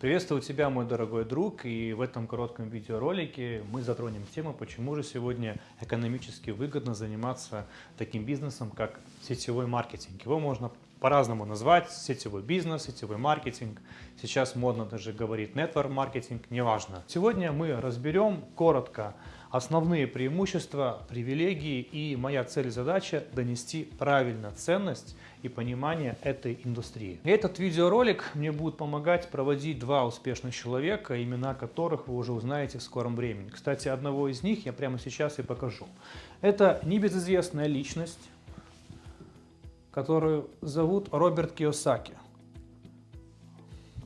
Приветствую тебя, мой дорогой друг, и в этом коротком видеоролике мы затронем тему, почему же сегодня экономически выгодно заниматься таким бизнесом, как сетевой маркетинг. Его можно по-разному назвать, сетевой бизнес, сетевой маркетинг. Сейчас модно даже говорить network маркетинг, неважно. Сегодня мы разберем коротко основные преимущества, привилегии и моя цель и задача донести правильно ценность и понимание этой индустрии. Этот видеоролик мне будет помогать проводить два успешных человека, имена которых вы уже узнаете в скором времени. Кстати, одного из них я прямо сейчас и покажу. Это небезызвестная личность, которую зовут Роберт Киосаки.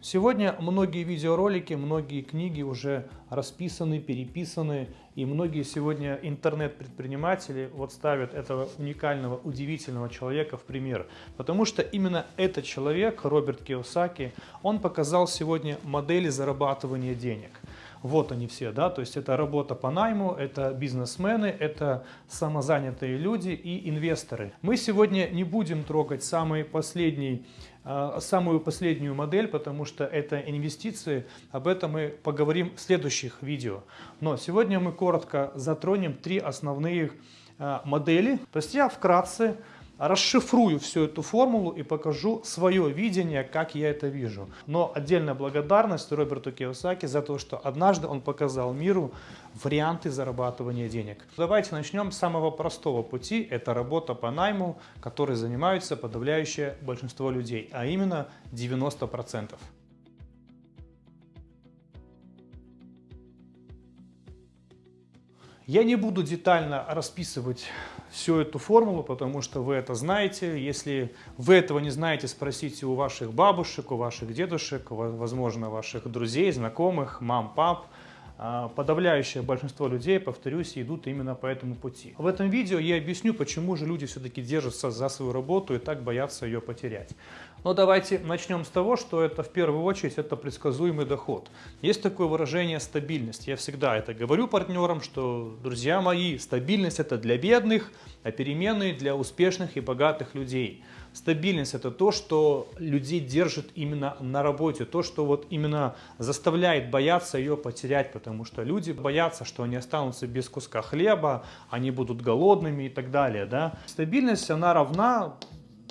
Сегодня многие видеоролики, многие книги уже расписаны, переписаны, и многие сегодня интернет-предприниматели вот ставят этого уникального, удивительного человека в пример. Потому что именно этот человек, Роберт Киосаки, он показал сегодня модели зарабатывания денег. Вот они все, да, то есть это работа по найму, это бизнесмены, это самозанятые люди и инвесторы. Мы сегодня не будем трогать самый последний а, самую последнюю модель, потому что это инвестиции. Об этом мы поговорим в следующих видео. Но сегодня мы коротко затронем три основные а, модели. То есть я вкратце расшифрую всю эту формулу и покажу свое видение, как я это вижу. Но отдельная благодарность Роберту Киосаки за то, что однажды он показал миру варианты зарабатывания денег. Давайте начнем с самого простого пути. Это работа по найму, которой занимаются подавляющее большинство людей, а именно 90%. Я не буду детально расписывать всю эту формулу, потому что вы это знаете. Если вы этого не знаете, спросите у ваших бабушек, у ваших дедушек, возможно, ваших друзей, знакомых, мам, пап. А, подавляющее большинство людей, повторюсь, идут именно по этому пути. В этом видео я объясню, почему же люди все-таки держатся за свою работу и так боятся ее потерять. Но давайте начнем с того, что это в первую очередь это предсказуемый доход. Есть такое выражение стабильность. Я всегда это говорю партнерам, что, друзья мои, стабильность это для бедных, а переменные для успешных и богатых людей. Стабильность это то, что людей держит именно на работе, то, что вот именно заставляет бояться ее потерять, потому что люди боятся, что они останутся без куска хлеба, они будут голодными и так далее. Да? Стабильность, она равна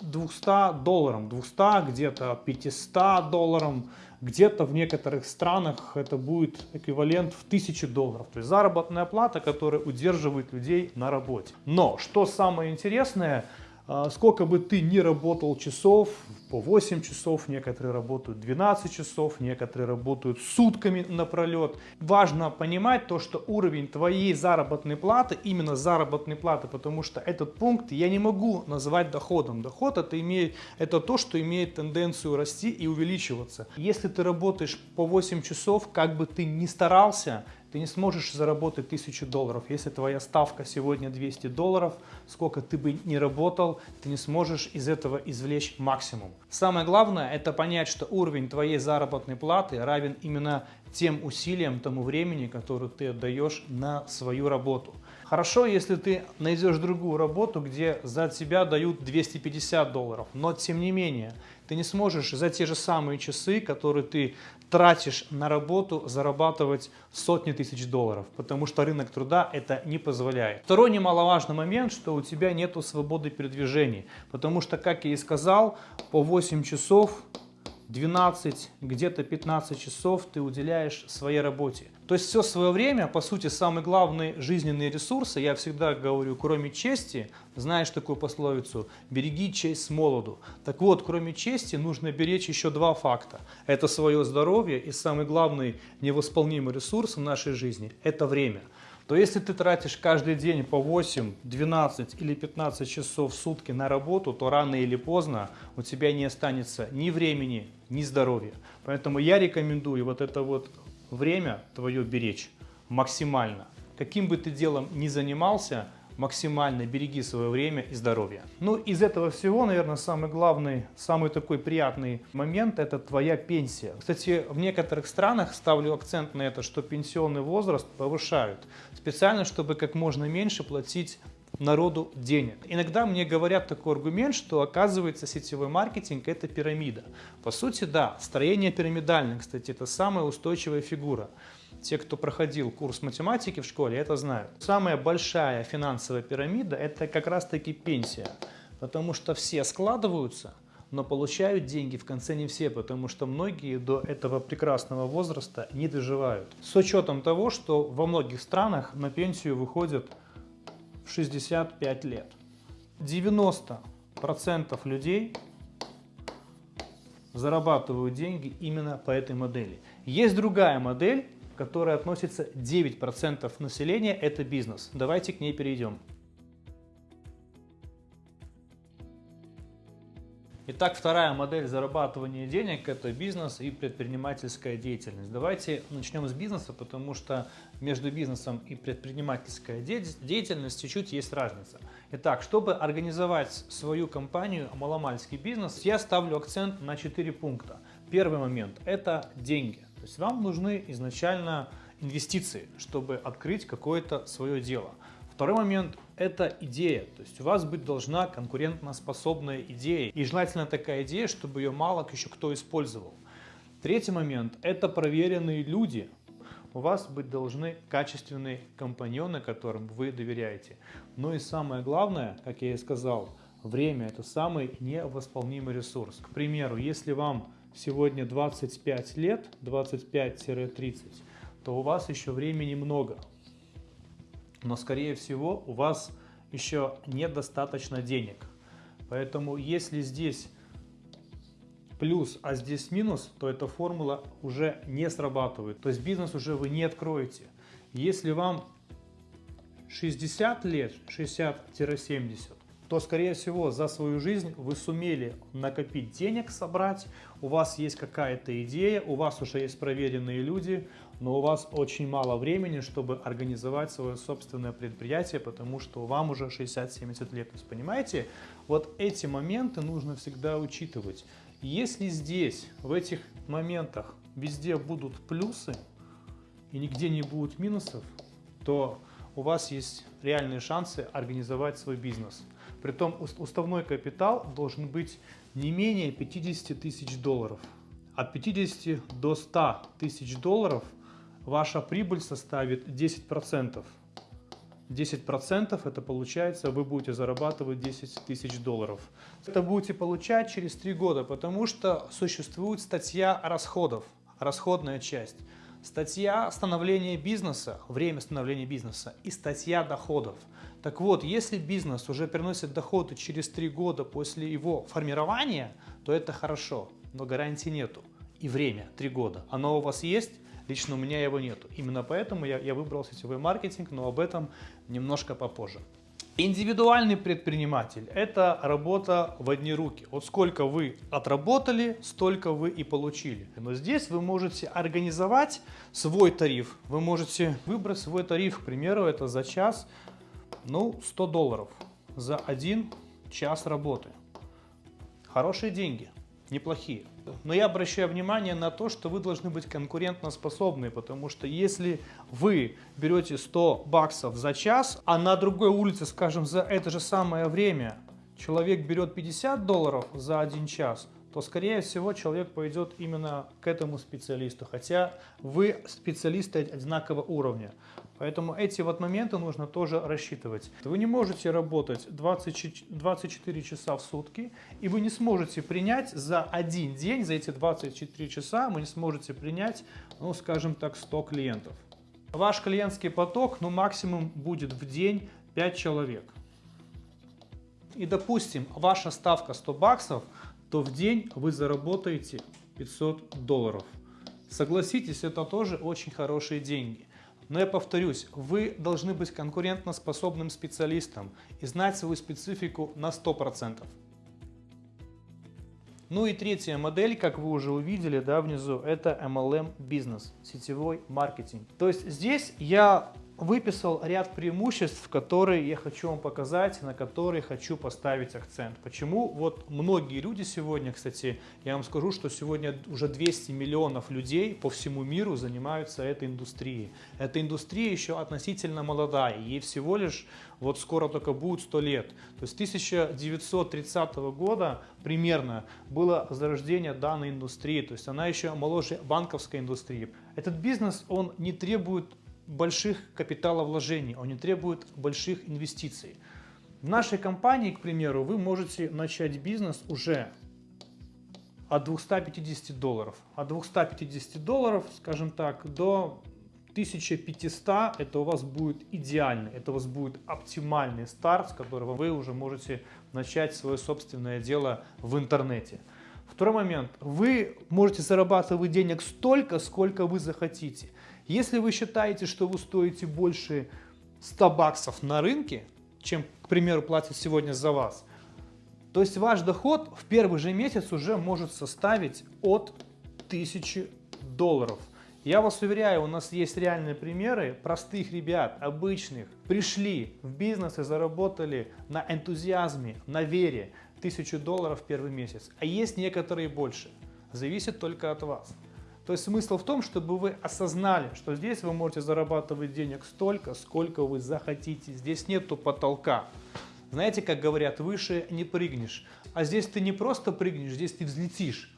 200 долларам, 200, где-то 500 долларам, где-то в некоторых странах это будет эквивалент в 1000 долларов. То есть заработная плата, которая удерживает людей на работе. Но что самое интересное – сколько бы ты ни работал часов, по 8 часов, некоторые работают 12 часов, некоторые работают сутками напролет. Важно понимать то, что уровень твоей заработной платы, именно заработной платы, потому что этот пункт я не могу назвать доходом. Доход это, имеет, это то, что имеет тенденцию расти и увеличиваться. Если ты работаешь по 8 часов, как бы ты ни старался, ты не сможешь заработать 1000 долларов. Если твоя ставка сегодня 200 долларов, сколько ты бы ни работал, ты не сможешь из этого извлечь максимум. Самое главное это понять, что уровень твоей заработной платы равен именно тем усилиям, тому времени, которое ты отдаешь на свою работу. Хорошо, если ты найдешь другую работу, где за тебя дают 250 долларов, но тем не менее, ты не сможешь за те же самые часы, которые ты тратишь на работу, зарабатывать сотни тысяч долларов, потому что рынок труда это не позволяет. Второй немаловажный момент, что у тебя нет свободы передвижений, потому что, как я и сказал, по 8 часов 12, где-то 15 часов ты уделяешь своей работе. То есть все свое время, по сути, самый главный жизненный ресурс, я всегда говорю, кроме чести, знаешь такую пословицу, береги честь с молоду. Так вот, кроме чести нужно беречь еще два факта. Это свое здоровье и самый главный невосполнимый ресурс в нашей жизни – это время то если ты тратишь каждый день по 8, 12 или 15 часов в сутки на работу, то рано или поздно у тебя не останется ни времени, ни здоровья. Поэтому я рекомендую вот это вот время твое беречь максимально. Каким бы ты делом ни занимался, максимально береги свое время и здоровье. Ну, из этого всего, наверное, самый главный, самый такой приятный момент – это твоя пенсия. Кстати, в некоторых странах ставлю акцент на это, что пенсионный возраст повышают, специально, чтобы как можно меньше платить народу денег. Иногда мне говорят такой аргумент, что оказывается сетевой маркетинг это пирамида. По сути, да, строение пирамидальное, кстати, это самая устойчивая фигура. Те, кто проходил курс математики в школе, это знают. Самая большая финансовая пирамида это как раз таки пенсия, потому что все складываются, но получают деньги в конце не все, потому что многие до этого прекрасного возраста не доживают. С учетом того, что во многих странах на пенсию выходят в 65 лет. 90% людей зарабатывают деньги именно по этой модели. Есть другая модель, которая относится 9% населения, это бизнес. Давайте к ней перейдем. Итак, вторая модель зарабатывания денег – это бизнес и предпринимательская деятельность. Давайте начнем с бизнеса, потому что между бизнесом и предпринимательской деятельностью чуть есть разница. Итак, чтобы организовать свою компанию маломальский бизнес, я ставлю акцент на 4 пункта. Первый момент – это деньги. То есть вам нужны изначально инвестиции, чтобы открыть какое-то свое дело. Второй момент – это идея. То есть у вас быть должна конкурентоспособная идея. И желательно такая идея, чтобы ее мало еще кто использовал. Третий момент – это проверенные люди. У вас быть должны качественные компаньоны, которым вы доверяете. Ну и самое главное, как я и сказал, время – это самый невосполнимый ресурс. К примеру, если вам сегодня 25 лет, 25-30, то у вас еще времени много но скорее всего у вас еще недостаточно денег. Поэтому если здесь плюс, а здесь минус, то эта формула уже не срабатывает. То есть бизнес уже вы не откроете. Если вам 60 лет, 60-70, то, скорее всего, за свою жизнь вы сумели накопить денег, собрать, у вас есть какая-то идея, у вас уже есть проверенные люди, но у вас очень мало времени, чтобы организовать свое собственное предприятие, потому что вам уже 60-70 лет. То есть, понимаете, вот эти моменты нужно всегда учитывать. Если здесь, в этих моментах, везде будут плюсы и нигде не будет минусов, то у вас есть реальные шансы организовать свой бизнес. Притом уставной капитал должен быть не менее 50 тысяч долларов. От 50 до 100 тысяч долларов ваша прибыль составит 10%. 10% это получается, вы будете зарабатывать 10 тысяч долларов. Это будете получать через 3 года, потому что существует статья расходов, расходная часть. Статья становления бизнеса, время становления бизнеса и статья доходов. Так вот, если бизнес уже приносит доходы через 3 года после его формирования, то это хорошо, но гарантии нету. И время, 3 года. Оно у вас есть, лично у меня его нету. Именно поэтому я, я выбрал сетевой маркетинг, но об этом немножко попозже. Индивидуальный предприниматель – это работа в одни руки. Вот сколько вы отработали, столько вы и получили. Но здесь вы можете организовать свой тариф. Вы можете выбрать свой тариф, к примеру, это за час, ну, 100 долларов за один час работы. Хорошие деньги, неплохие. Но я обращаю внимание на то, что вы должны быть конкурентоспособны, потому что если вы берете 100 баксов за час, а на другой улице, скажем, за это же самое время человек берет 50 долларов за один час, то, скорее всего, человек пойдет именно к этому специалисту, хотя вы специалисты одинакового уровня. Поэтому эти вот моменты нужно тоже рассчитывать. Вы не можете работать 20, 24 часа в сутки, и вы не сможете принять за один день, за эти 24 часа, вы не сможете принять, ну, скажем так, 100 клиентов. Ваш клиентский поток, ну, максимум будет в день 5 человек. И, допустим, ваша ставка 100 баксов, то в день вы заработаете 500 долларов. Согласитесь, это тоже очень хорошие деньги. Но я повторюсь, вы должны быть конкурентоспособным специалистом и знать свою специфику на 100%. Ну и третья модель, как вы уже увидели да, внизу, это MLM бизнес, сетевой маркетинг. То есть здесь я выписал ряд преимуществ, которые я хочу вам показать, на которые хочу поставить акцент. Почему? Вот многие люди сегодня, кстати, я вам скажу, что сегодня уже 200 миллионов людей по всему миру занимаются этой индустрией. Эта индустрия еще относительно молодая, ей всего лишь вот скоро только будет 100 лет. То есть 1930 года примерно было зарождение данной индустрии, то есть она еще моложе банковской индустрии. Этот бизнес, он не требует больших капиталовложений, он не требует больших инвестиций. В нашей компании, к примеру, вы можете начать бизнес уже от 250 долларов. От 250 долларов, скажем так, до 1500 это у вас будет идеальный, это у вас будет оптимальный старт, с которого вы уже можете начать свое собственное дело в интернете. Второй момент. Вы можете зарабатывать денег столько, сколько вы захотите. Если вы считаете, что вы стоите больше 100 баксов на рынке, чем, к примеру, платят сегодня за вас, то есть ваш доход в первый же месяц уже может составить от 1000 долларов. Я вас уверяю, у нас есть реальные примеры простых ребят, обычных, пришли в бизнес и заработали на энтузиазме, на вере 1000 долларов в первый месяц. А есть некоторые больше. Зависит только от вас. То есть смысл в том, чтобы вы осознали, что здесь вы можете зарабатывать денег столько, сколько вы захотите. Здесь нету потолка. Знаете, как говорят, выше не прыгнешь. А здесь ты не просто прыгнешь, здесь ты взлетишь.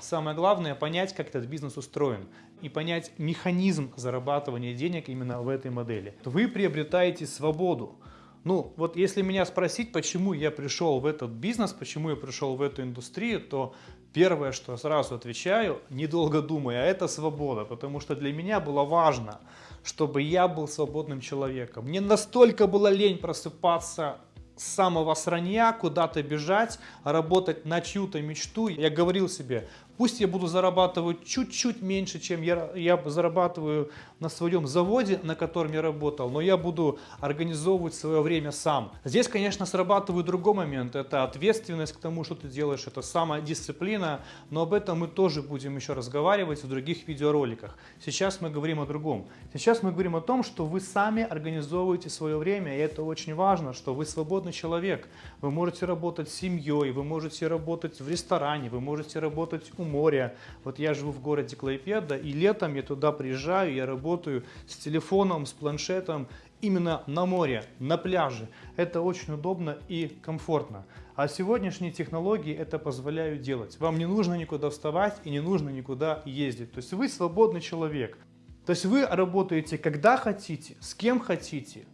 Самое главное понять, как этот бизнес устроен и понять механизм зарабатывания денег именно в этой модели. Вы приобретаете свободу. Ну, вот если меня спросить, почему я пришел в этот бизнес, почему я пришел в эту индустрию, то первое, что сразу отвечаю, недолго думая, это свобода, потому что для меня было важно, чтобы я был свободным человеком. Мне настолько было лень просыпаться с самого сранья, куда-то бежать, работать на чью-то мечту. Я говорил себе, Пусть я буду зарабатывать чуть-чуть меньше, чем я, я зарабатываю на своем заводе, на котором я работал, но я буду организовывать свое время сам. Здесь, конечно, срабатывает другой момент. Это ответственность к тому, что ты делаешь, это самодисциплина, но об этом мы тоже будем еще разговаривать в других видеороликах. Сейчас мы говорим о другом. Сейчас мы говорим о том, что вы сами организовываете свое время, и это очень важно, что вы свободный человек. Вы можете работать с семьей, вы можете работать в ресторане, вы можете работать у моря. Вот я живу в городе Клайпеда, и летом я туда приезжаю, я работаю с телефоном, с планшетом, именно на море, на пляже. Это очень удобно и комфортно. А сегодняшние технологии это позволяют делать. Вам не нужно никуда вставать и не нужно никуда ездить. То есть вы свободный человек. То есть вы работаете когда хотите, с кем хотите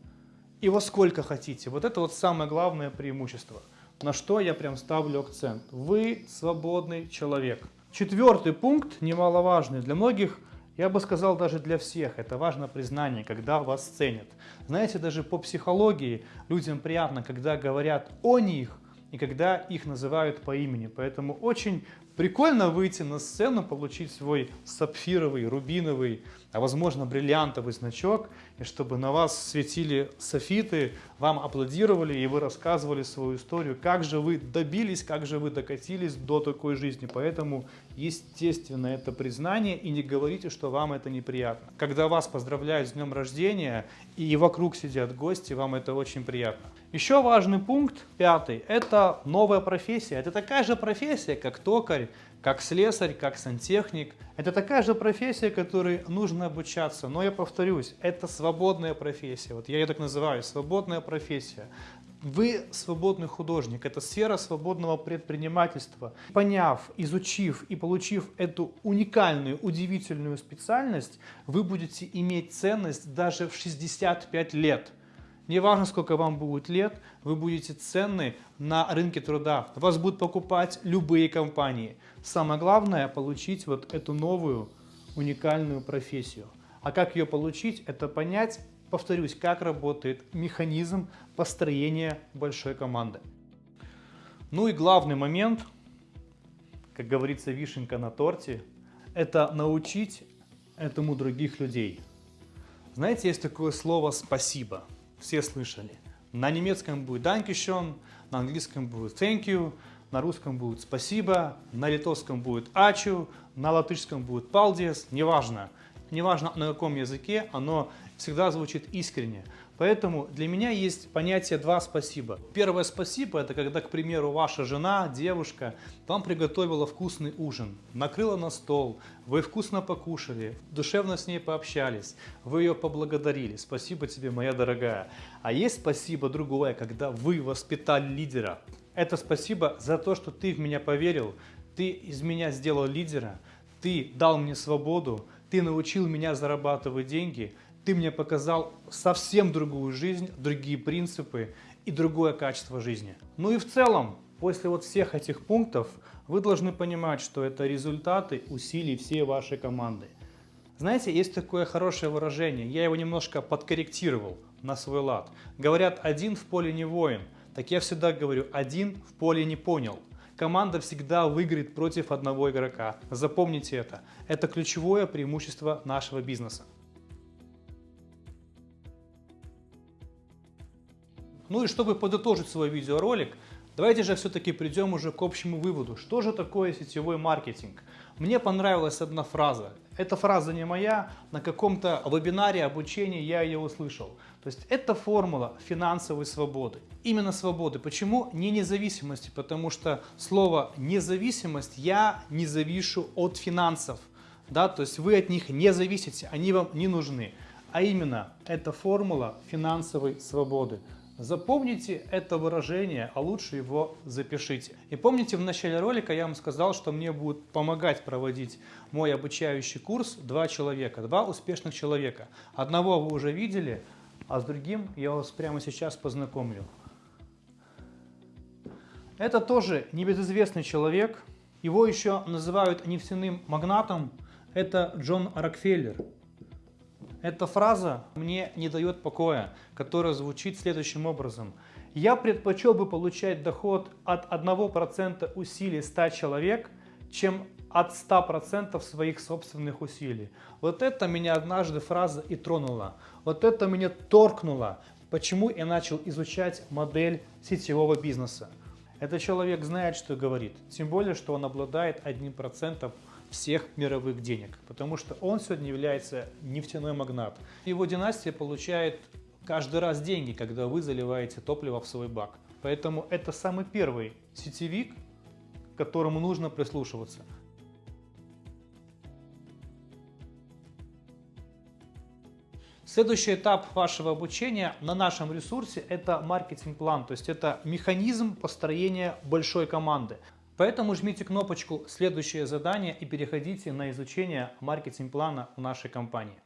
и во сколько хотите. Вот это вот самое главное преимущество. На что я прям ставлю акцент. Вы свободный человек. Четвертый пункт, немаловажный для многих, я бы сказал даже для всех, это важно признание, когда вас ценят. Знаете, даже по психологии людям приятно, когда говорят о них и когда их называют по имени. Поэтому очень Прикольно выйти на сцену, получить свой сапфировый, рубиновый, а возможно бриллиантовый значок, и чтобы на вас светили софиты, вам аплодировали, и вы рассказывали свою историю, как же вы добились, как же вы докатились до такой жизни. Поэтому, естественно, это признание, и не говорите, что вам это неприятно. Когда вас поздравляют с днем рождения, и вокруг сидят гости, вам это очень приятно. Еще важный пункт, пятый, это новая профессия. Это такая же профессия, как токарь, как слесарь, как сантехник. Это такая же профессия, которой нужно обучаться. Но я повторюсь, это свободная профессия. Вот я ее так называю, свободная профессия. Вы свободный художник, это сфера свободного предпринимательства. Поняв, изучив и получив эту уникальную, удивительную специальность, вы будете иметь ценность даже в 65 лет. Не важно, сколько вам будет лет, вы будете ценны на рынке труда. Вас будут покупать любые компании. Самое главное получить вот эту новую уникальную профессию. А как ее получить, это понять, повторюсь, как работает механизм построения большой команды. Ну и главный момент, как говорится, вишенка на торте, это научить этому других людей. Знаете, есть такое слово «спасибо» все слышали. На немецком будет Dankeschön, на английском будет Thank you, на русском будет Спасибо, на литовском будет Ачу, на латышском будет Paldies, неважно. Неважно на каком языке, оно всегда звучит искренне. Поэтому для меня есть понятие два спасибо. Первое спасибо это когда, к примеру, ваша жена, девушка вам приготовила вкусный ужин, накрыла на стол, вы вкусно покушали, душевно с ней пообщались, вы ее поблагодарили. Спасибо тебе, моя дорогая. А есть спасибо другое, когда вы воспитали лидера. Это спасибо за то, что ты в меня поверил, ты из меня сделал лидера, ты дал мне свободу, ты научил меня зарабатывать деньги, ты мне показал совсем другую жизнь, другие принципы и другое качество жизни. Ну и в целом, после вот всех этих пунктов, вы должны понимать, что это результаты усилий всей вашей команды. Знаете, есть такое хорошее выражение, я его немножко подкорректировал на свой лад. Говорят, один в поле не воин. Так я всегда говорю, один в поле не понял команда всегда выиграет против одного игрока. Запомните это. Это ключевое преимущество нашего бизнеса. Ну и чтобы подытожить свой видеоролик, давайте же все-таки придем уже к общему выводу. Что же такое сетевой маркетинг? Мне понравилась одна фраза. Эта фраза не моя, на каком-то вебинаре обучения я ее услышал. То есть это формула финансовой свободы. Именно свободы. Почему? Не независимости, потому что слово независимость я не завишу от финансов. Да? То есть вы от них не зависите, они вам не нужны. А именно, это формула финансовой свободы. Запомните это выражение, а лучше его запишите. И помните, в начале ролика я вам сказал, что мне будет помогать проводить мой обучающий курс два человека, два успешных человека. Одного вы уже видели, а с другим я вас прямо сейчас познакомлю. Это тоже небезызвестный человек, его еще называют нефтяным магнатом, это Джон Рокфеллер. Эта фраза мне не дает покоя, которая звучит следующим образом. Я предпочел бы получать доход от 1% усилий 100 человек, чем от 100% своих собственных усилий. Вот это меня однажды фраза и тронула. Вот это меня торкнуло, почему я начал изучать модель сетевого бизнеса. Этот человек знает, что говорит, тем более, что он обладает 1% всех мировых денег, потому что он сегодня является нефтяной магнат. Его династия получает каждый раз деньги, когда вы заливаете топливо в свой бак. Поэтому это самый первый сетевик, к которому нужно прислушиваться. Следующий этап вашего обучения на нашем ресурсе – это маркетинг-план, то есть это механизм построения большой команды. Поэтому жмите кнопочку «Следующее задание» и переходите на изучение маркетинг-плана в нашей компании.